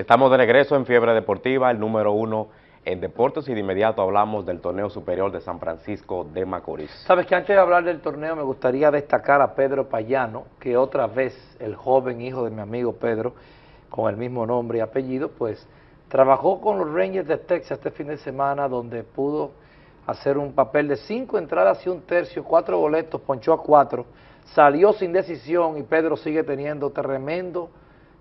Estamos de regreso en Fiebre Deportiva, el número uno en deportes y de inmediato hablamos del torneo superior de San Francisco de Macorís. Sabes que antes de hablar del torneo me gustaría destacar a Pedro Payano, que otra vez el joven hijo de mi amigo Pedro, con el mismo nombre y apellido, pues trabajó con los Rangers de Texas este fin de semana donde pudo hacer un papel de cinco entradas y un tercio, cuatro boletos, ponchó a cuatro, salió sin decisión y Pedro sigue teniendo tremendo,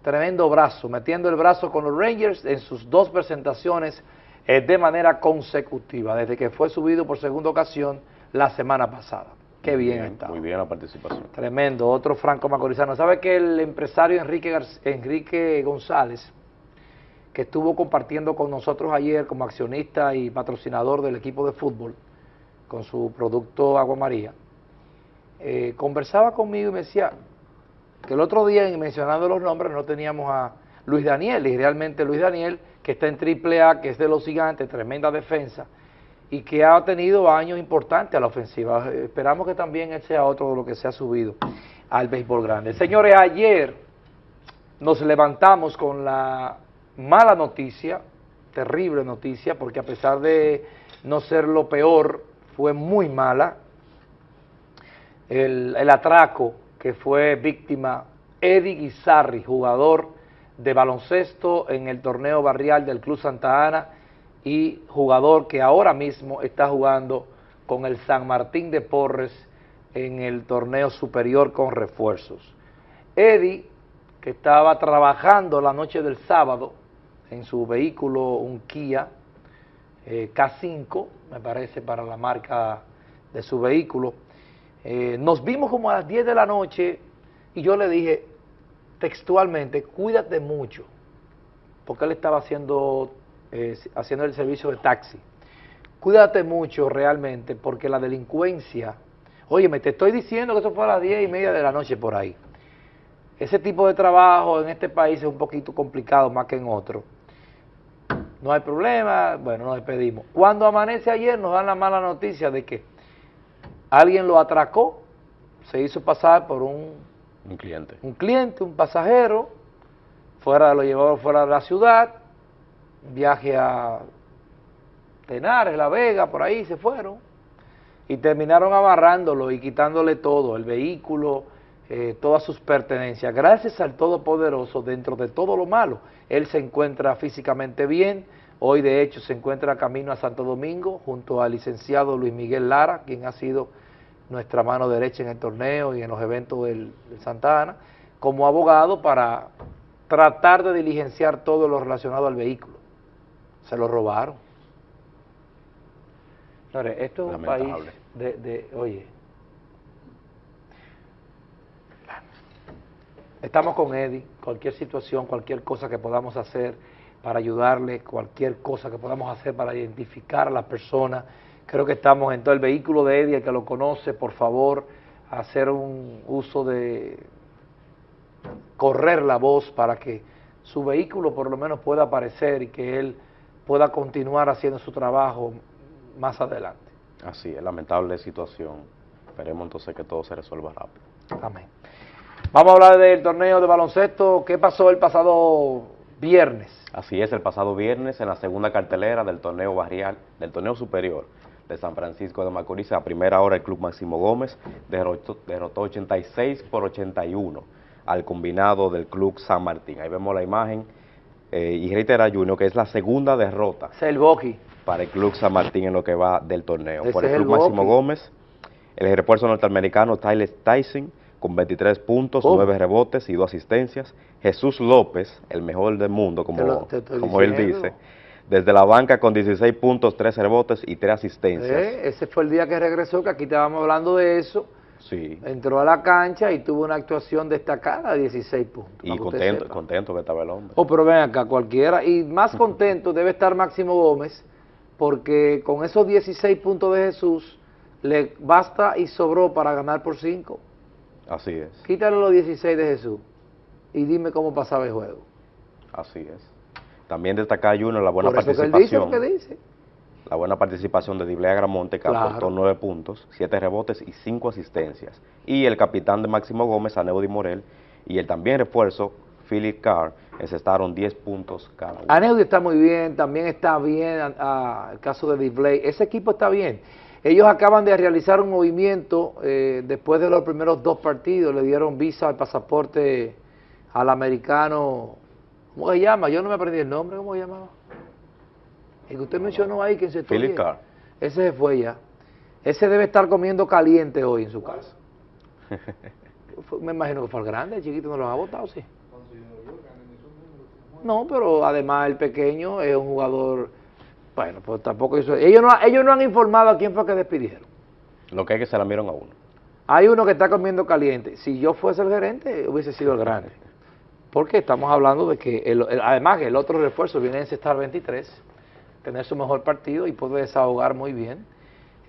tremendo brazo, metiendo el brazo con los Rangers en sus dos presentaciones eh, de manera consecutiva, desde que fue subido por segunda ocasión la semana pasada. Qué bien, está. Muy bien la participación. Tremendo, otro franco macorizano. ¿Sabe que el empresario Enrique, Enrique González, que estuvo compartiendo con nosotros ayer como accionista y patrocinador del equipo de fútbol, con su producto Agua María, eh, conversaba conmigo y me decía que el otro día, mencionando los nombres, no teníamos a Luis Daniel, y realmente Luis Daniel que está en AAA, que es de los gigantes, tremenda defensa, y que ha tenido años importantes a la ofensiva. Esperamos que también él sea otro de lo que se ha subido al béisbol grande. Señores, ayer nos levantamos con la mala noticia, terrible noticia, porque a pesar de no ser lo peor, fue muy mala, el, el atraco que fue víctima Eddie Guizarri, jugador de baloncesto en el torneo barrial del Club Santa Ana y jugador que ahora mismo está jugando con el San Martín de Porres en el torneo superior con refuerzos. Eddie, que estaba trabajando la noche del sábado en su vehículo, un Kia eh, K5, me parece, para la marca de su vehículo, eh, nos vimos como a las 10 de la noche y yo le dije, textualmente, cuídate mucho, porque él estaba haciendo, eh, haciendo el servicio de taxi. Cuídate mucho realmente, porque la delincuencia, oye, me te estoy diciendo que eso fue a las diez y media de la noche por ahí. Ese tipo de trabajo en este país es un poquito complicado más que en otro. No hay problema, bueno, nos despedimos. Cuando amanece ayer nos dan la mala noticia de que alguien lo atracó, se hizo pasar por un un cliente. Un cliente, un pasajero, fuera lo llevó fuera de la ciudad, viaje a Tenares, La Vega, por ahí se fueron, y terminaron amarrándolo y quitándole todo, el vehículo, eh, todas sus pertenencias. Gracias al Todopoderoso, dentro de todo lo malo, él se encuentra físicamente bien, hoy de hecho se encuentra camino a Santo Domingo, junto al licenciado Luis Miguel Lara, quien ha sido nuestra mano derecha en el torneo y en los eventos del, Santa Ana, como abogado para tratar de diligenciar todo lo relacionado al vehículo. Se lo robaron. esto es un país de, de, oye, estamos con Eddie, cualquier situación, cualquier cosa que podamos hacer para ayudarle, cualquier cosa que podamos hacer para identificar a la persona, Creo que estamos en todo el vehículo de Eddie, el que lo conoce, por favor, hacer un uso de correr la voz para que su vehículo por lo menos pueda aparecer y que él pueda continuar haciendo su trabajo más adelante. Así es, lamentable situación. Esperemos entonces que todo se resuelva rápido. Amén. Vamos a hablar del torneo de baloncesto. ¿Qué pasó el pasado viernes? Así es, el pasado viernes en la segunda cartelera del torneo barrial, del torneo superior de San Francisco de Macorís. A primera hora el Club Máximo Gómez derrotó, 86 por 81 al combinado del Club San Martín. Ahí vemos la imagen eh, y reitera Junior que es la segunda derrota para el Club San Martín en lo que va del torneo. Por el Club Máximo Gómez, el refuerzo norteamericano Tyler Tyson con 23 puntos, 9 rebotes y 2 asistencias. Jesús López, el mejor del mundo, como, como él dice, desde la banca con 16 puntos, 3 rebotes y 3 asistencias. Eh, ese fue el día que regresó, que aquí estábamos hablando de eso. Sí. Entró a la cancha y tuvo una actuación destacada de 16 puntos. Y contento, contento que estaba el hombre. Oh, pero ven acá, cualquiera. Y más contento debe estar Máximo Gómez, porque con esos 16 puntos de Jesús, le basta y sobró para ganar por 5. Así es. Quítale los 16 de Jesús y dime cómo pasaba el juego. Así es. También destacar Junior la buena participación. La buena participación de Diblea Gramonte, que aportó nueve puntos, siete rebotes y cinco asistencias. Y el capitán de Máximo Gómez, Aneudi Morel, y el también refuerzo Philip Carr encestaron 10 puntos cada uno. Aneudi está muy bien, también está bien el caso de Display. Ese equipo está bien. Ellos acaban de realizar un movimiento eh, después de los primeros dos partidos, le dieron visa al pasaporte al americano, ¿cómo se llama? Yo no me aprendí el nombre, ¿cómo se llamaba? El que usted mencionó ahí, que se Philip Carr. Ese se fue ya. Ese debe estar comiendo caliente hoy en su casa. me imagino que fue el grande, el chiquito no lo ha votado, sí. No, pero además el pequeño es un jugador, bueno, pues tampoco eso, ellos no, ellos no han informado a quién fue que despidieron. Lo que es que se la miraron a uno. Hay uno que está comiendo caliente. Si yo fuese el gerente, hubiese sido el grande. Porque estamos hablando de que, el, además el otro refuerzo viene en estar 23, tener su mejor partido y puede desahogar muy bien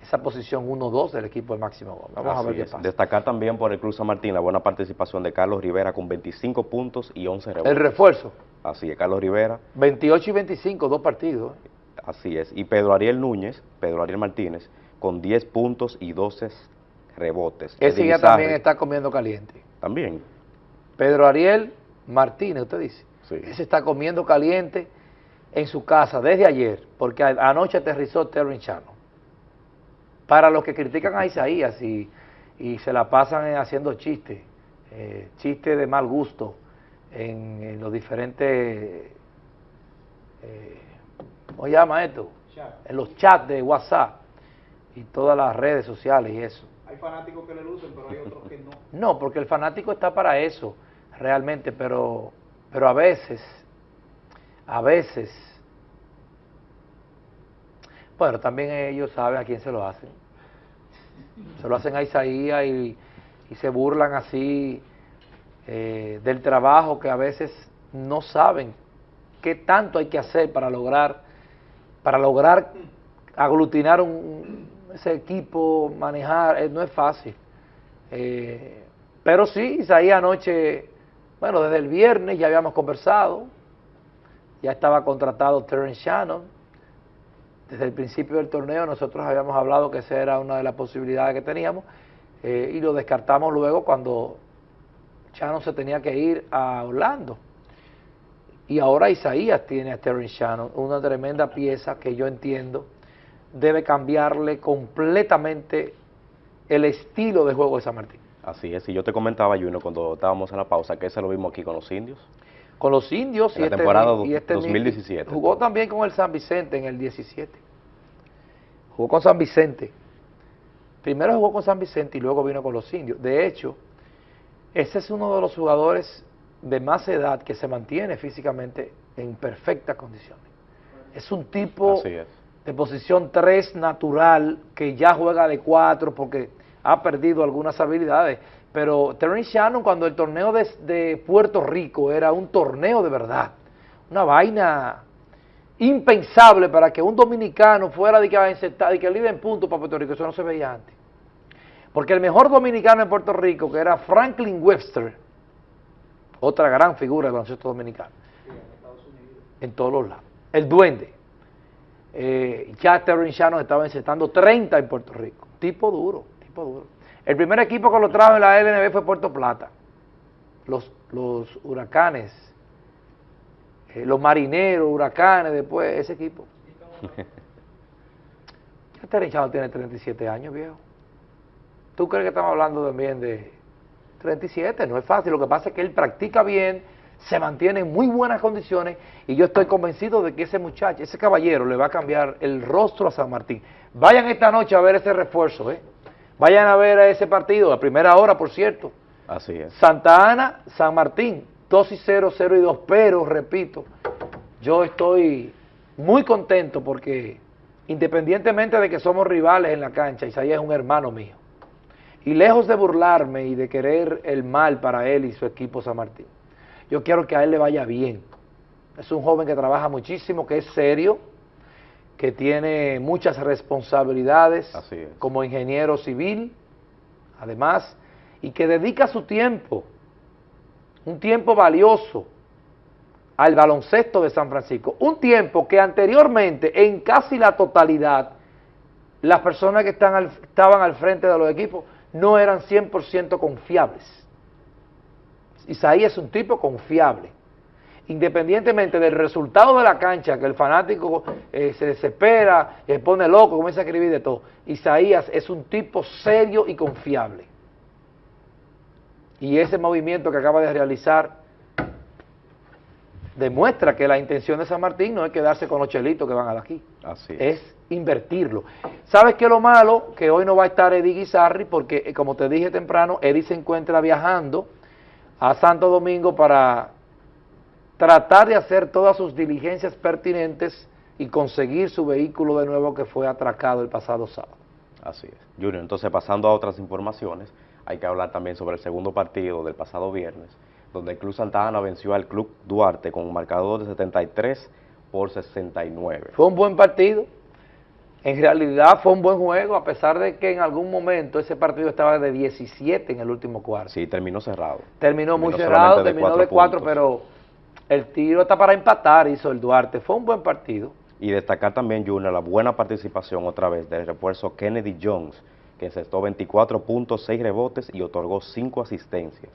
esa posición 1-2 del equipo de Máximo Vamos a ver qué pasa. Destacar también por el Cruz San Martín la buena participación de Carlos Rivera con 25 puntos y 11 rebotes. El refuerzo. Así es, Carlos Rivera. 28 y 25, dos partidos. Así es. Y Pedro Ariel Núñez, Pedro Ariel Martínez, con 10 puntos y 12 rebotes. Ese ya también está comiendo caliente. También. Pedro Ariel Martínez, usted dice. Sí. Ese está comiendo caliente en su casa desde ayer, porque anoche aterrizó Terry Chano. Para los que critican a Isaías y, y se la pasan haciendo chistes, eh, chistes de mal gusto en, los diferentes, eh, ¿cómo se llama esto? En los chats de WhatsApp y todas las redes sociales y eso. Hay fanáticos que le lucen, pero hay otros que no. No, porque el fanático está para eso, realmente, pero, pero a veces, a veces, bueno, también ellos saben a quién se lo hacen. Se lo hacen a Isaías y, se burlan así eh, del trabajo que a veces no saben qué tanto hay que hacer para lograr, para lograr aglutinar un, ese equipo, manejar, eh, no es fácil. Eh, pero sí, Isaías anoche, bueno, desde el viernes ya habíamos conversado, ya estaba contratado Terence Shannon, desde el principio del torneo nosotros habíamos hablado que esa era una de las posibilidades que teníamos eh, y lo descartamos luego cuando Shannon se tenía que ir a Orlando. Y ahora Isaías tiene a Terence Shannon, una tremenda pieza que yo entiendo debe cambiarle completamente el estilo de juego de San Martín. Así es, y yo te comentaba, Juno, cuando estábamos en la pausa, que eso lo vimos aquí con los indios con los indios en y la este temporada 2017. Este jugó también con el San Vicente en el 17. Jugó con San Vicente. Primero jugó con San Vicente y luego vino con los indios. De hecho, ese es uno de los jugadores de más edad que se mantiene físicamente en perfectas condiciones. Es un tipo de posición 3 natural que ya juega de 4 porque ha perdido algunas habilidades pero Terence Shannon cuando el torneo de, Puerto Rico era un torneo de verdad, una vaina impensable para que un dominicano fuera de que, de que líder en puntos para Puerto Rico, eso no se veía antes. Porque el mejor dominicano en Puerto Rico, que era Franklin Webster, otra gran figura del baloncesto dominicano, en todos los lados, el duende, eh, ya Shannon estaba encestando 30 en Puerto Rico, tipo duro, tipo duro. El primer equipo que lo trajo en la LNB fue Puerto Plata. Los, los huracanes, eh, los marineros, huracanes, después ese equipo. ya Terechado tiene 37 años, viejo. ¿Tú crees que estamos hablando también de 37? No es fácil, lo que pasa es que él practica bien, se mantiene en muy buenas condiciones y yo estoy convencido de que ese muchacho, ese caballero le va a cambiar el rostro a San Martín. Vayan esta noche a ver ese refuerzo, ¿eh? Vayan a ver a ese partido, a primera hora, por cierto. Así es. Santa Ana, San Martín, 2 y 0, 0 y 2, pero, repito, yo estoy muy contento porque independientemente de que somos rivales en la cancha, Isaías es un hermano mío. Y lejos de burlarme y de querer el mal para él y su equipo San Martín, yo quiero que a él le vaya bien. Es un joven que trabaja muchísimo, que es serio, que tiene muchas responsabilidades como ingeniero civil, además, y que dedica su tiempo, un tiempo valioso, al baloncesto de San Francisco. Un tiempo que anteriormente, en casi la totalidad, las personas que están estaban al frente de los equipos no eran 100% confiables. Isaías es un tipo confiable. Independientemente del resultado de la cancha, que el fanático eh, se desespera, se pone loco, comienza a escribir de todo. Isaías es un tipo serio y confiable. Y ese movimiento que acaba de realizar demuestra que la intención de San Martín no es quedarse con los chelitos que van a aquí. Así es. Es invertirlo. ¿Sabes qué es lo malo? Que hoy no va a estar Eddie Guizarri porque, eh, como te dije temprano, Eddie se encuentra viajando a Santo Domingo para tratar de hacer todas sus diligencias pertinentes y conseguir su vehículo de nuevo que fue atracado el pasado sábado. Así es. Junior, entonces pasando a otras informaciones, hay que hablar también sobre el segundo partido del pasado viernes, donde el Club Santa Ana venció al Club Duarte con un marcador de 73 por 69. Fue un buen partido, en realidad fue un buen juego, a pesar de que en algún momento ese partido estaba de 17 en el último cuarto. Sí, terminó cerrado. Terminó, muy cerrado, de terminó cuatro de 4, puntos. pero el tiro está para empatar, hizo el Duarte. Fue un buen partido. Y destacar también, Junior, la buena participación otra vez del refuerzo Kennedy Jones, que encestó 24 puntos, 6 rebotes y otorgó 5 asistencias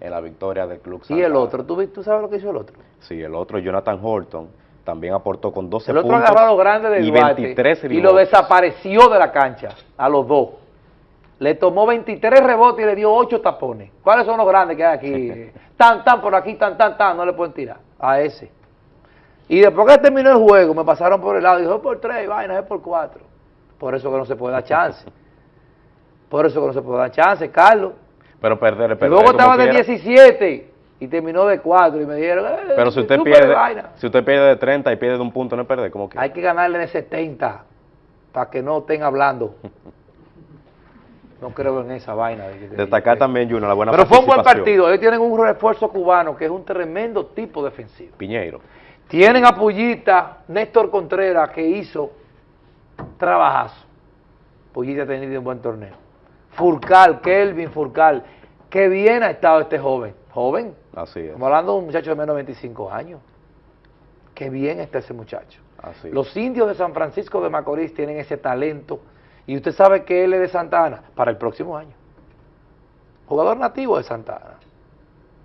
en la victoria del Club Y el otro, ¿tú, tú sabes lo que hizo el otro? Sí, el otro, Jonathan Horton, también aportó con 12 El otro puntos agarró a los grandes de y Duarte 23 y lo desapareció de la cancha, a los dos. Le tomó 23 rebotes y le dio 8 tapones. ¿Cuáles son los grandes que hay aquí? tan, tan, por aquí, tan, tan, tan, no le pueden tirar. A ese. Y después que terminó el juego, me pasaron por el lado y dijo, es por 3, vaina, es por 4. Por eso que no se puede dar chance. Por eso que no se puede dar chance, Carlos. Pero perder, Y perder luego como estaba de quiera. 17 y terminó de 4 y me dijeron, eh, Pero si usted pierde, vaina. si usted pierde de 30 y pierde de un punto, no es perder, como que. Hay que ganarle de 70 para que no estén hablando. No creo en esa vaina. de de- Destacar de- también, Junior, la buena Pero fue un buen partido. Ellos tienen un refuerzo cubano que es un tremendo tipo defensivo. Piñeiro. Tienen a Pullita, Néstor Contreras, que hizo trabajazo. Pullita ha tenido un buen torneo. Furcal, Kelvin Furcal. Qué bien ha estado este joven. Joven, Así es. estamos hablando de un muchacho de menos de 25 años. Qué bien está ese muchacho. Así. Los indios de San Francisco de Macorís tienen ese talento y usted sabe que él es de Santa Ana para el próximo año. Jugador nativo de Santa Ana,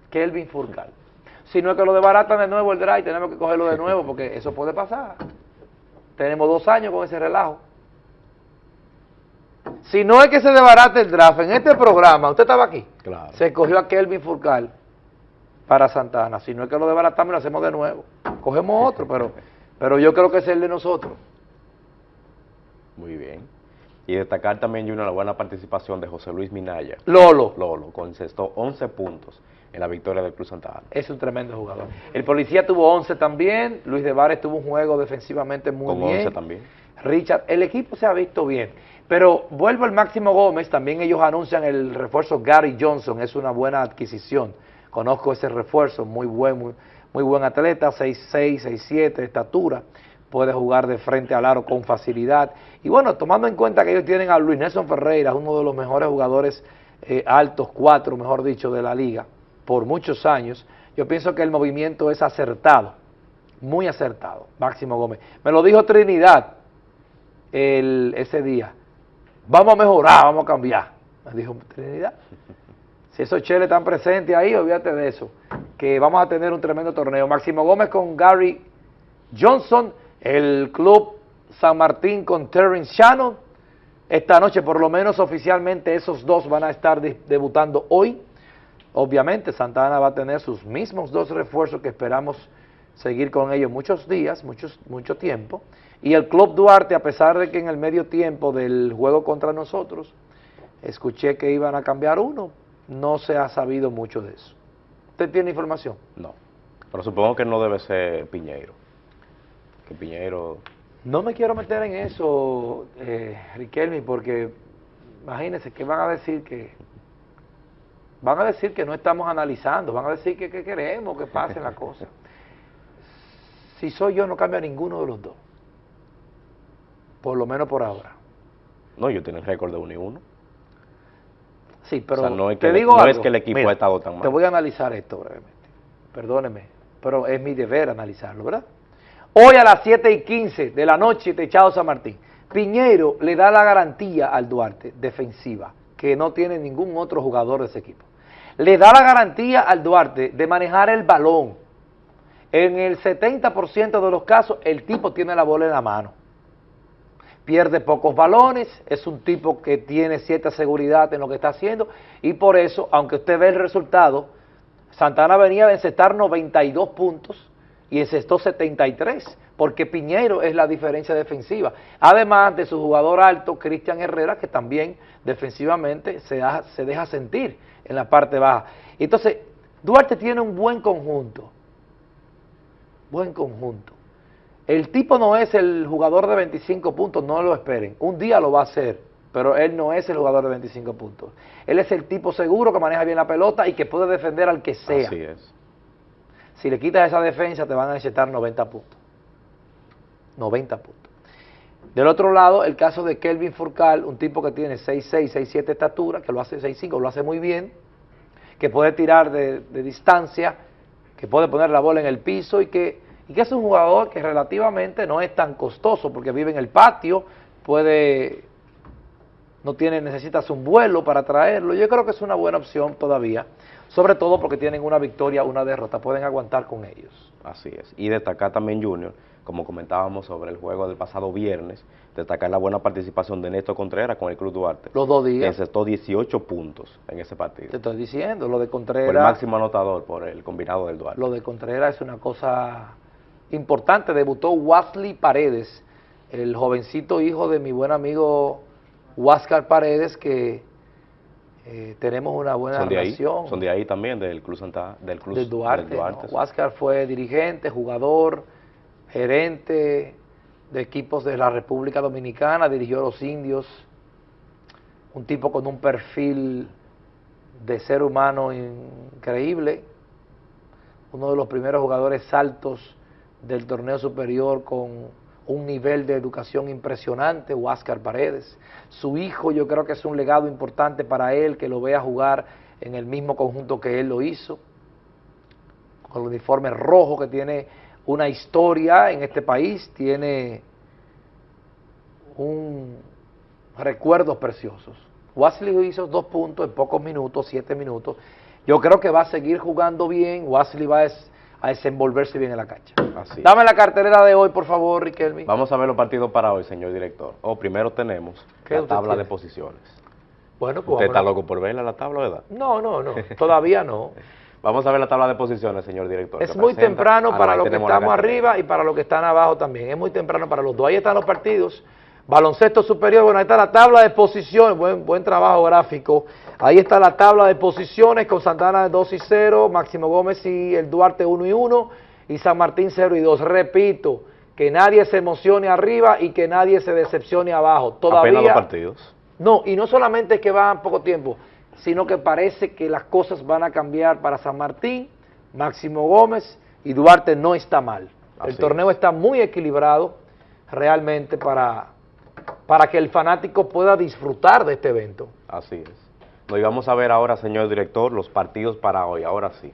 Kelvin Furcal. Si no es que lo desbaratan de nuevo el drive, tenemos que cogerlo de nuevo porque eso puede pasar. Tenemos dos años con ese relajo. Si no es que se desbarate el draft en este programa, usted estaba aquí, Claro. se cogió a Kelvin Furcal para Santana. Si no es que lo desbaratamos, lo hacemos de nuevo. Cogemos otro, pero, pero yo creo que es el de nosotros. Muy bien. Y destacar también, Junior, la buena participación de José Luis Minaya. Lolo Lolo, concestó 11 puntos en la victoria del Cruz Santa Ana. es un tremendo jugador. El policía tuvo 11 también. Luis de Vares tuvo un juego defensivamente muy Con bien. 11 también. Richard, el equipo se ha visto bien. Pero vuelvo al Máximo Gómez, también ellos anuncian el refuerzo Gary Johnson, es una buena adquisición. Conozco ese refuerzo, muy buen, muy, muy buen atleta, 6'6, 6'7 de estatura, puede jugar de frente al aro con facilidad. Y bueno, tomando en cuenta que ellos tienen a Luis Nelson Ferreira, uno de los mejores jugadores eh, altos, cuatro, mejor dicho, de la liga, por muchos años, yo pienso que el movimiento es acertado, muy acertado, Máximo Gómez. Me lo dijo Trinidad el, ese día. Vamos a mejorar, vamos a cambiar. Me dijo Trinidad. Si esos cheles están presentes ahí, olvídate de eso. Que vamos a tener un tremendo torneo. Máximo Gómez con Gary Johnson, el club San Martín con Terrence Shannon. Esta noche, por lo menos oficialmente, esos dos van a estar de- debutando hoy. Obviamente, Santa Ana va a tener sus mismos dos refuerzos que esperamos seguir con ellos muchos días, muchos, mucho tiempo. Y el Club Duarte, a pesar de que en el medio tiempo del juego contra nosotros, escuché que iban a cambiar uno, no se ha sabido mucho de eso. ¿Usted tiene información? No. Pero supongo que no debe ser Piñeiro. Que Piñeiro. No me quiero meter en eso, eh, Riquelme, porque imagínense que van a decir que van a decir que no estamos analizando, van a decir que, que queremos que pasen las cosas. Si soy yo, no cambia ninguno de los dos. Por lo menos por ahora. No, ellos tienen récord de 1 y 1. Sí, pero O sea, no es te que el- digo no algo. es que el equipo ha estado tan mal. Te voy a analizar esto brevemente. Perdóneme, pero es mi deber analizarlo, ¿verdad? Hoy a las 7 y 15 de la noche, Techado San Martín, Piñeiro le da la garantía al Duarte, defensiva, que no tiene ningún otro jugador de ese equipo. le da la garantía al Duarte de manejar el balón. En el 70% de los casos, el tipo tiene la bola en la mano. Pierde pocos balones, es un tipo que tiene cierta seguridad en lo que está haciendo y por eso, aunque usted ve el resultado, Santana venía de encestar 92 puntos y encestó 73, porque Piñero es la diferencia defensiva. Además de su jugador alto, Cristian Herrera, que también defensivamente se, se deja sentir en la parte baja. Entonces, Duarte tiene un buen conjunto, buen conjunto. El tipo no es el jugador de 25 puntos, no lo esperen. Un día lo va a hacer, pero él no es el jugador de 25 puntos. Él es el tipo seguro que maneja bien la pelota y que puede defender al que sea. Así es. Si le quitas esa defensa, te van a necesitar 90 puntos. 90 puntos. Del otro lado, el caso de Kelvin Furcal, un tipo que tiene 6'6", 6'7 estatura, que lo hace 6'5", lo hace muy bien, que puede tirar de, de distancia, que puede poner la bola en el piso y que y que es un jugador que relativamente no es tan costoso porque vive en el patio, puede, no tiene, necesitas un vuelo para traerlo, yo creo que es una buena opción todavía, sobre todo porque tienen una victoria, una derrota, pueden aguantar con ellos. Así es, y destacar también Junior, como comentábamos sobre el juego del pasado viernes, destacar la buena participación de Néstor Contreras con el Club Duarte. Los dos días. Que encestó 18 puntos en ese partido. Te estoy diciendo, lo de Contreras... El máximo anotador por el combinado del Duarte. Lo de Contreras es una cosa importante, debutó Wasley Paredes, el jovencito hijo de mi buen amigo Huáscar Paredes, que eh, tenemos una buena son de relación. Ahí, son de ahí también, del Club Santa, del Club del Duarte. Del Duarte Huáscar fue dirigente, jugador, gerente de equipos de la República Dominicana, dirigió a los indios, un tipo con un perfil de ser humano increíble, uno de los primeros jugadores altos del torneo superior con un nivel de educación impresionante, Huáscar Paredes. Su hijo yo creo que es un legado importante para él, que lo vea jugar en el mismo conjunto que él lo hizo, con el uniforme rojo que tiene una historia en este país, tiene un recuerdos preciosos. Wesley hizo dos puntos en pocos minutos, siete minutos. Yo creo que va a seguir jugando bien, Wesley va a a desenvolverse bien en la cancha. Así. Dame la cartelera de hoy, por favor, Riquelme. Vamos a ver los partidos para hoy, señor director. O oh, primero tenemos la tabla de posiciones. Bueno, pues ¿Usted está loco por verla, la tabla, verdad? No, no, no, todavía no. Vamos a ver la tabla de posiciones, señor director. Es muy temprano para los que estamos arriba y para los que están abajo también. Es muy temprano para los dos. Ahí están los partidos. Baloncesto superior, bueno, ahí está la tabla de posiciones, buen, buen trabajo gráfico. Ahí está la tabla de posiciones con Santana 2 y 0, Máximo Gómez y el Duarte 1 y 1 y San Martín 0 y 2. Repito, que nadie se emocione arriba y que nadie se decepcione abajo. Todavía, Apenas dos partidos. No, y no solamente es que van poco tiempo, sino que parece que las cosas van a cambiar para San Martín, Máximo Gómez y Duarte no está mal. Así el torneo está muy equilibrado realmente para para que el fanático pueda disfrutar de este evento. Así es. Nos vamos a ver ahora, señor director, los partidos para hoy, ahora sí.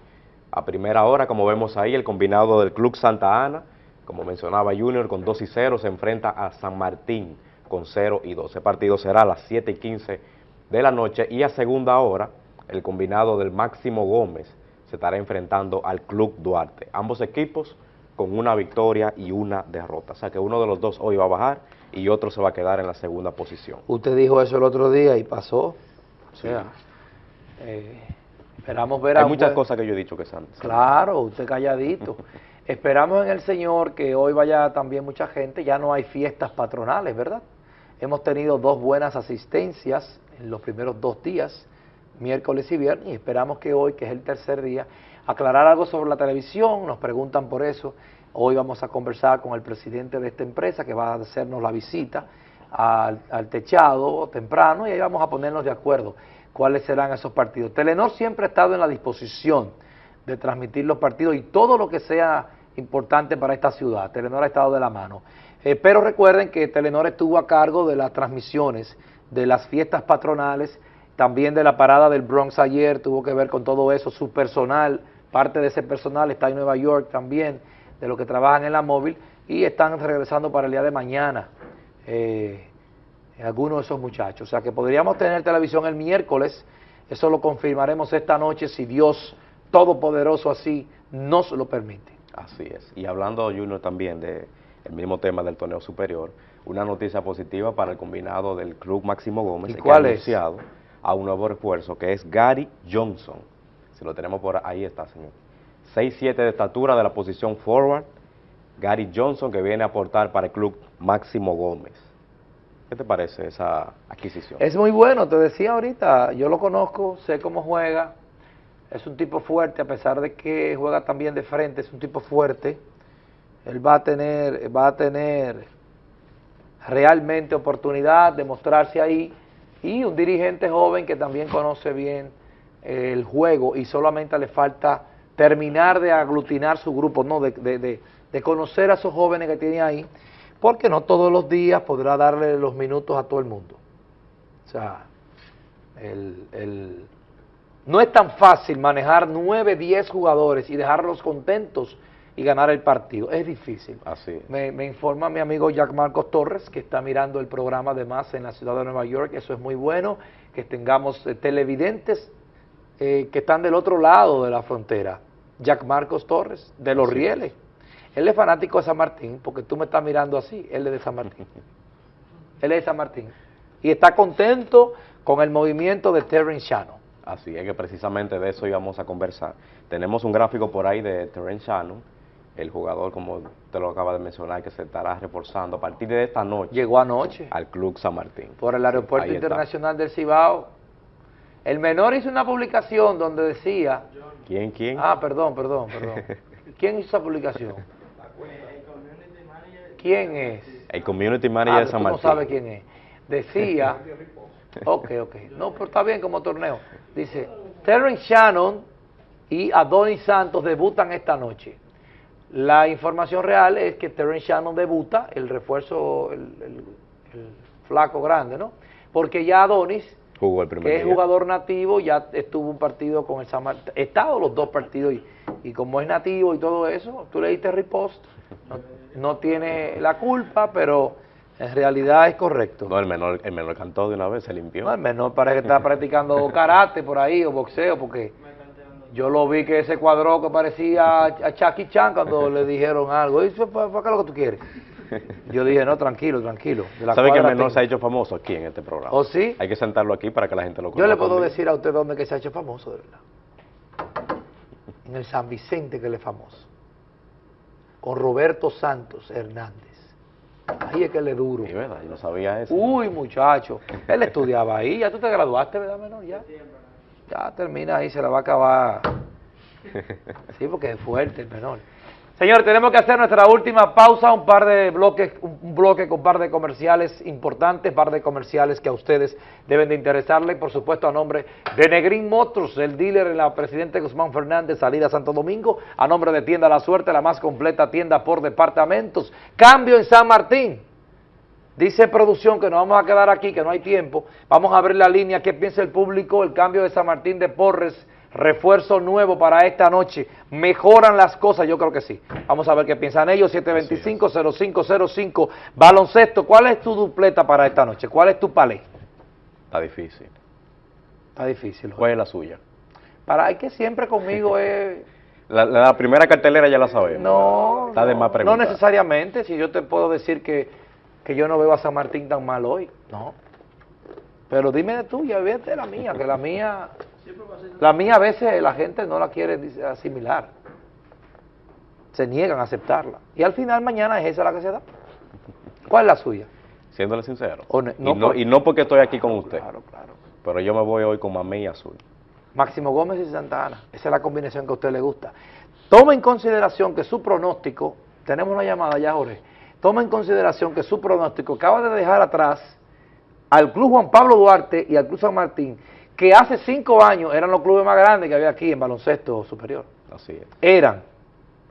A primera hora, como vemos ahí, el combinado del Club Santa Ana, como mencionaba Junior, con 2 y 0, se enfrenta a San Martín con 0 y 2. Ese partido será a las 7 y 15 de la noche y a segunda hora, el combinado del Máximo Gómez se estará enfrentando al Club Duarte. Ambos equipos con una victoria y una derrota. O sea que uno de los dos hoy va a bajar y otro se va a quedar en la segunda posición. Usted dijo eso el otro día y pasó. O sea, eh, esperamos ver Hay muchas cosas que yo he dicho que están. Claro, usted calladito. esperamos en el Señor que hoy vaya también mucha gente. Ya no hay fiestas patronales, ¿verdad? Hemos tenido dos buenas asistencias en los primeros dos días, miércoles y viernes, y esperamos que hoy, que es el tercer día, aclarar algo sobre la televisión, nos preguntan por eso, Hoy vamos a conversar con el presidente de esta empresa que va a hacernos la visita al, techado temprano y ahí vamos a ponernos de acuerdo cuáles serán esos partidos. Telenor siempre ha estado en la disposición de transmitir los partidos y todo lo que sea importante para esta ciudad. Telenor ha estado de la mano. Eh, pero recuerden que Telenor estuvo a cargo de las transmisiones de las fiestas patronales, también de la parada del Bronx ayer, tuvo que ver con todo eso, su personal, parte de ese personal está en Nueva York también, de los que trabajan en la móvil y están regresando para el día de mañana eh, algunos de esos muchachos. O sea que podríamos tener televisión el miércoles Eso lo confirmaremos esta noche si Dios Todopoderoso así nos lo permite. Así es. Y hablando, Junior, también del el mismo tema del torneo superior, una noticia positiva para el combinado del Club Máximo Gómez. ¿Y que ha es? anunciado a un nuevo refuerzo que es Gary Johnson. Si lo tenemos por ahí está, señor. 6'7 de estatura de la posición forward. Gary Johnson que viene a aportar para el Club Máximo Gómez. ¿Qué te parece esa adquisición? Es muy bueno, te decía ahorita, yo lo conozco, sé cómo juega, es un tipo fuerte, a pesar de que juega también de frente, es un tipo fuerte. Él va a tener, va a tener realmente oportunidad de mostrarse ahí y un dirigente joven que también conoce bien el juego y solamente le falta terminar de aglutinar su grupo, no, de, de- de- de conocer a esos jóvenes que tiene ahí, porque no todos los días podrá darle los minutos a todo el mundo. O sea, el, el- no es tan fácil manejar 9, 10 jugadores y dejarlos contentos y ganar el partido. Es difícil. Así es. Me, me informa mi amigo Jack Marcos Torres, que está mirando el programa además en la ciudad de Nueva York. Eso es muy bueno, que tengamos eh, televidentes eh, que están del otro lado de la frontera. Jack Marcos Torres, de Los Rieles. Él es fanático de San Martín, porque tú me estás mirando así, él es de San Martín. Él es de San Martín. Y está contento con el movimiento de Terrence Shannon. Así es que precisamente de eso íbamos a conversar. Tenemos un gráfico por ahí de Terence Shannon, el jugador, como te lo acaba de mencionar, que se estará reforzando a partir de esta noche Llegó anoche al Club San Martín. por el aeropuerto internacional del Cibao. El menor hizo una publicación donde decía, ¿Quién, quién? ah, perdón, perdón, perdón. ¿Quién hizo esa publicación? ¿Quién es? El Community Manager Ah, de San tú no Martín. sabes quién es. Decía, ok, ok, no, pero está bien como torneo. Dice, Terrence Shannon y Adonis Santos debutan esta noche. La información real es que Terrence Shannon debuta, el refuerzo, el, el- el flaco grande, ¿no? Porque ya Adonis, Jugó el primer que es jugador nativo, ya estuvo un partido con el San Martín, he estado los dos partidos y, y como es nativo y todo eso, tú le diste repost, no, no tiene la culpa, pero en realidad es correcto. No, el menor, el menor cantó de una vez, se limpió. No, al menos parece que está practicando karate por ahí o boxeo, porque yo lo vi que ese cuadro que parecía a Chucky Chan cuando le dijeron algo. ¿Y para qué es lo que tú quieres? Yo dije, no, tranquilo, tranquilo. ¿Sabe que menor tengo. se ha hecho famoso aquí en este programa? ¿Oh, sí? Hay que sentarlo aquí para que la gente lo Yo conozca. le puedo también. decir a usted dónde que se ha hecho famoso, de verdad. En el San Vicente que él es famoso. Con Roberto Santos Hernández. Ahí es que él es duro. Sí, ¿verdad? Yo no sabía eso. Uy, muchacho. Él estudiaba ahí. Ya tú te graduaste, ¿verdad, menor? Ya. Ya termina ahí, se la va a acabar. Sí, porque es fuerte el menor. Señor, tenemos que hacer nuestra última pausa, un par de bloques, un bloque con un par de comerciales importantes, par de comerciales que a ustedes deben de interesarle, por supuesto a nombre de Negrín Motors, el dealer en la Presidente Guzmán Fernández, salida Santo Domingo, a nombre de Tienda La Suerte, la más completa tienda por departamentos, cambio en San Martín, Dice producción que nos vamos a quedar aquí, que no hay tiempo. Vamos a abrir la línea. ¿Qué piensa el público? El cambio de San Martín de Porres, refuerzo nuevo para esta noche. ¿Mejoran las cosas? Yo creo que sí. Vamos a ver qué piensan ellos. 725-0505. Baloncesto, ¿cuál es tu dupleta para esta noche? ¿Cuál es tu palé? Está difícil. Está difícil. ¿Cuál es la suya? Para hay que siempre conmigo es... La, la- primera cartelera ya la sabemos. No, Está de no, más no preguntar. necesariamente. Si yo te puedo decir que, que yo no veo a San Martín tan mal hoy, no. Pero dime de tuya, vete de la mía, que la mía, la mía a veces la gente no la quiere asimilar. Se niegan a aceptarla. Y al final mañana es esa la que se da. ¿Cuál es la suya? Siéndole sincero. Y, no no, por- y no porque estoy aquí con usted, Claro, claro. pero yo me voy hoy con Mamey Azul. Máximo Gómez y Santa Ana. Esa es la combinación que a usted le gusta. Toma en consideración que su pronóstico, tenemos una llamada ya, Jorge, toma en consideración que su pronóstico acaba de dejar atrás al Club Juan Pablo Duarte y al Club San Martín, que hace cinco años eran los clubes más grandes que había aquí en baloncesto superior. Así es. Eran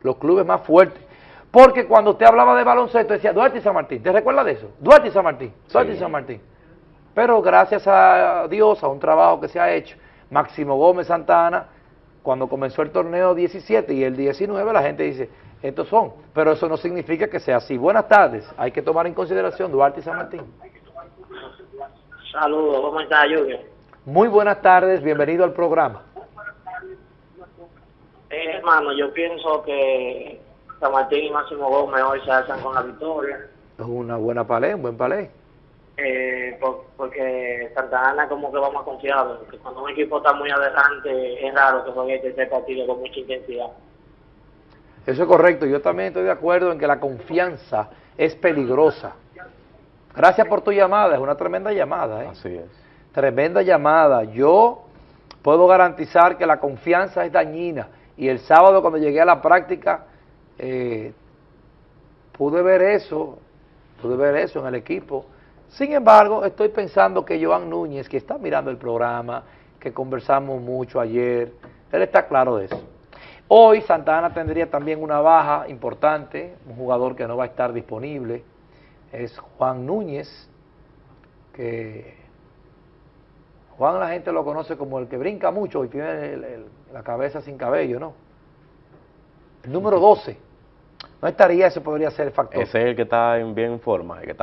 los clubes más fuertes. Porque cuando usted hablaba de baloncesto decía Duarte y San Martín. ¿Te recuerdas de eso? Duarte y San Martín. Duarte y. San Martín. Pero gracias a Dios, a un trabajo que se ha hecho, Máximo Gómez Santana, cuando comenzó el torneo 17 y el 19, la gente dice, estos son. Pero eso no significa que sea así. Buenas tardes. Hay que tomar en consideración Duarte y San Martín. Saludos, ¿cómo está Junior? Muy buenas tardes, bienvenido al programa. Eh, hermano, yo pienso que San Martín y Máximo Gómez hoy se hacen con la victoria, Es una buena palé, un buen palé. eh, por- porque Santa Ana como que va más confiado, que cuando un equipo está muy adelante es raro que juegue este partido con mucha intensidad. Eso es correcto, yo también estoy de acuerdo en que la confianza es peligrosa. Gracias por tu llamada, es una tremenda llamada, ¿eh? Así es. Tremenda llamada. Yo puedo garantizar que la confianza es dañina. Y el sábado cuando llegué a la práctica, eh, pude ver eso, pude ver eso en el equipo. Sin embargo, estoy pensando que Joan Núñez, que está mirando el programa, que conversamos mucho ayer, él está claro de eso. Hoy Santa Ana tendría también una baja importante, un jugador que no va a estar disponible, es Juan Núñez, que Juan la gente lo conoce como el que brinca mucho y tiene el- el- la cabeza sin cabello, ¿no? El número 12. No estaría, ese podría ser el factor. Ese es el que está en bien en forma, el que está